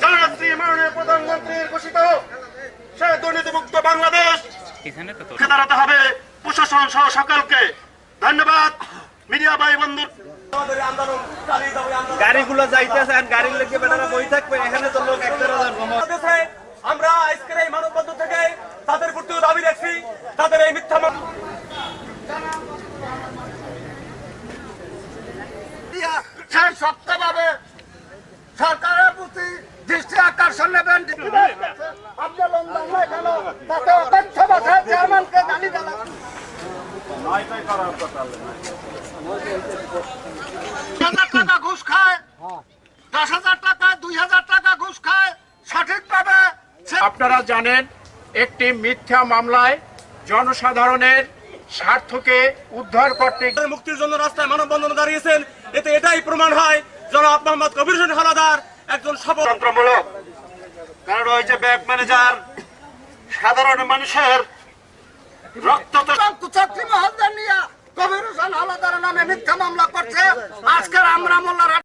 জননেত্রী মাননীয় প্রধানমন্ত্রীর ঘোষিত সে দুর্নীতিমুক্ত বাংলাদেশ এখানে তো তোর রুখে দাঁড়াতে হবে। প্রশাসন সহ সকলকে ধন্যবাদ। মিডিয়া ভাই বন্ধু গাড়িগুলো যাইতেছে আর গাড়ির লেগে বেটারা বই থাকবে এখানে তো লোক এক আমরা আজকের এই মানববন্ধন থেকে তাদের প্রতিও দাবি রাখছি। তাদের এই মিথ্যা মামলা সে শক্তভাবে সরকারের প্রতি দৃষ্টি আকর্ষণ নেবেন। কেন তাতে চেয়ারম্যানকে গালি টাকা ঘুষ খায় দশ হাজার টাকা দুই হাজার টাকা ঘুষ খায় সঠিকভাবে আপনারা জানেন একটি মিথ্যা মামলায় জনসাধারণের স্বার্থকে উদ্ধার করতে মুক্তির জন্য রাস্তায় মানববন্ধন দাঁড়িয়েছেন। এতে এটাই প্রমাণ হয় জনাব মোহাম্মদ কবির হোসেন হালাদার একজন সফল তন্ত্রমূলক। কারণ ওই যে ব্যাংক ম্যানেজার সাধারণ মানুষের রক্ত তো চাকরি মহলদের নিয়ে কবির হোসেন হালাদার নামে মিথ্যা মামলা করছে। আজকের আমরা মোল্লার